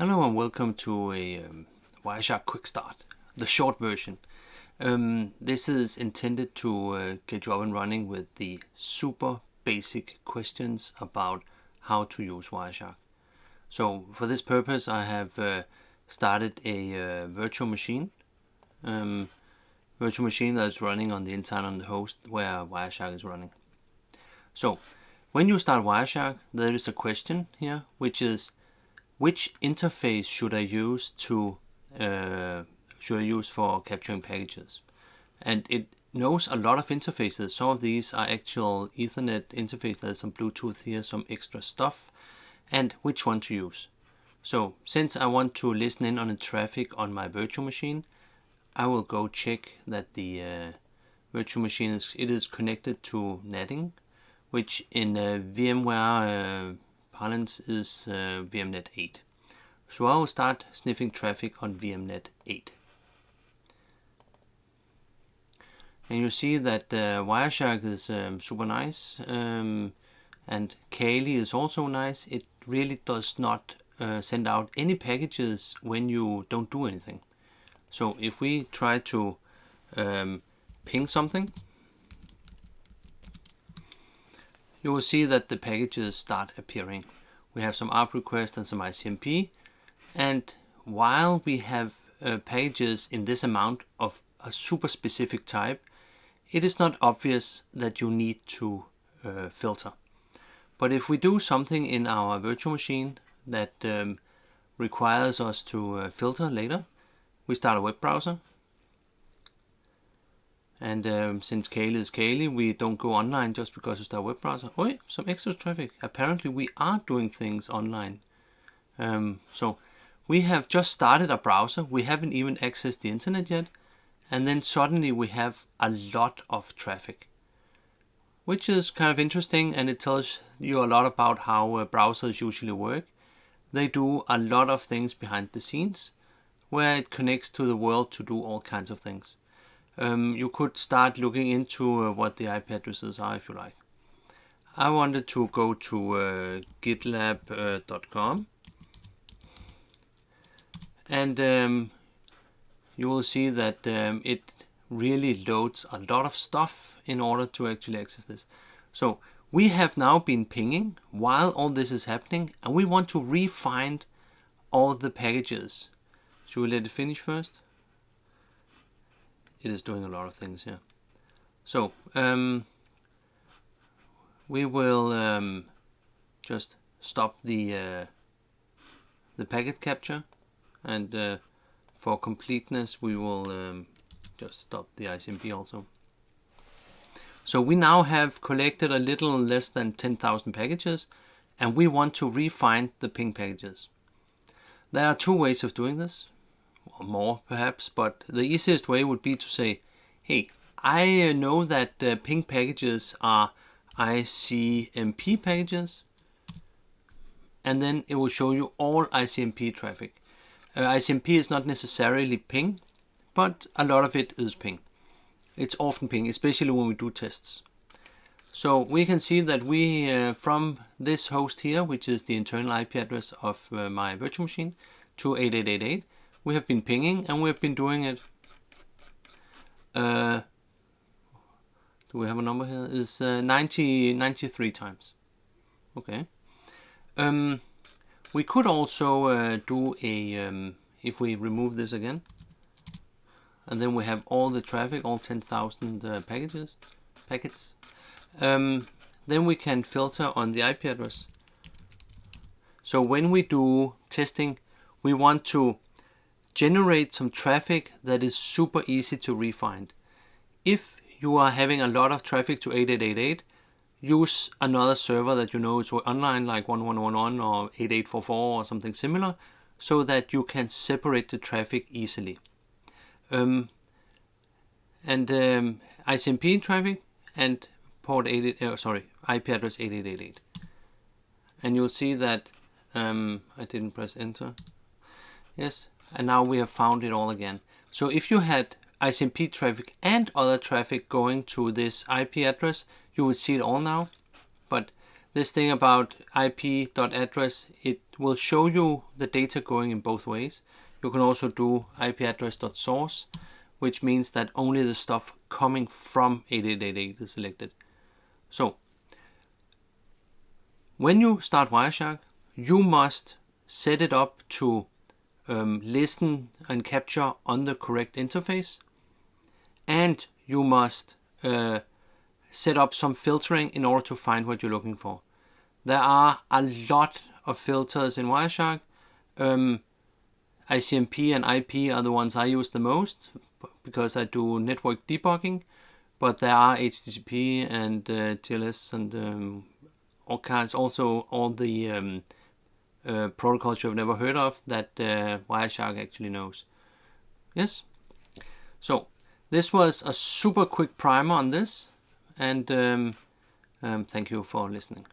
Hello and welcome to a um, Wireshark Quick Start, the short version. Um, this is intended to uh, get you up and running with the super basic questions about how to use Wireshark. So for this purpose I have uh, started a uh, virtual machine. Um, virtual machine that's running on the inside on the host where Wireshark is running. So when you start Wireshark there is a question here which is which interface should I use to uh, should I use for capturing packages? And it knows a lot of interfaces. Some of these are actual ethernet interface there's some bluetooth here some extra stuff. And which one to use? So since I want to listen in on the traffic on my virtual machine I will go check that the uh, virtual machine is it is connected to netting which in uh, VMware uh, parlance is uh, VMnet 8. So I will start sniffing traffic on VMnet 8. And you see that uh, Wireshark is um, super nice um, and Kali is also nice. It really does not uh, send out any packages when you don't do anything. So if we try to um, ping something, you will see that the packages start appearing. We have some ARP request and some ICMP. And while we have uh, packages in this amount of a super specific type, it is not obvious that you need to uh, filter. But if we do something in our virtual machine that um, requires us to uh, filter later, we start a web browser. And um, since Kali is Kali, we don't go online just because it's our web browser. Oh, some extra traffic. Apparently we are doing things online. Um, so we have just started a browser. We haven't even accessed the internet yet. And then suddenly we have a lot of traffic. Which is kind of interesting and it tells you a lot about how uh, browsers usually work. They do a lot of things behind the scenes where it connects to the world to do all kinds of things um, you could start looking into uh, what the IP addresses are if you like. I wanted to go to uh, gitlab.com uh, and um, you will see that um, it really loads a lot of stuff in order to actually access this. So we have now been pinging while all this is happening and we want to refine all the packages. Should we let it finish first? It is doing a lot of things here. So um, we will um, just stop the uh, the packet capture and uh, for completeness we will um, just stop the ICMP also. So we now have collected a little less than 10,000 packages and we want to refine the ping packages. There are two ways of doing this or more perhaps, but the easiest way would be to say, hey, I know that uh, ping packages are ICMP packages, and then it will show you all ICMP traffic. Uh, ICMP is not necessarily ping, but a lot of it is ping. It's often ping, especially when we do tests. So we can see that we, uh, from this host here, which is the internal IP address of uh, my virtual machine, to 8888, we have been pinging and we have been doing it. Uh, do we have a number here? Is uh, 90 93 times. Okay. Um, we could also uh, do a um, if we remove this again and then we have all the traffic all 10,000 uh, packages packets. Um, then we can filter on the IP address. So when we do testing we want to generate some traffic that is super easy to refine. If you are having a lot of traffic to 8888, use another server that you know is online like 1111 or 8844 or something similar so that you can separate the traffic easily. Um, and um, ICMP traffic and port 88, uh, sorry, IP address 8888. And you'll see that um, I didn't press enter. Yes, and now we have found it all again. So if you had ICMP traffic and other traffic going to this IP address, you would see it all now. But this thing about IP.address, it will show you the data going in both ways. You can also do IP address.source, which means that only the stuff coming from 8888 is selected. So, when you start Wireshark, you must set it up to um, listen and capture on the correct interface. And you must uh, set up some filtering in order to find what you're looking for. There are a lot of filters in Wireshark. Um, ICMP and IP are the ones I use the most because I do network debugging. But there are HTTP and uh, TLS and um, all kinds, also all the um, uh, protocols you've never heard of that uh, Wireshark actually knows. Yes? So, this was a super quick primer on this, and um, um, thank you for listening.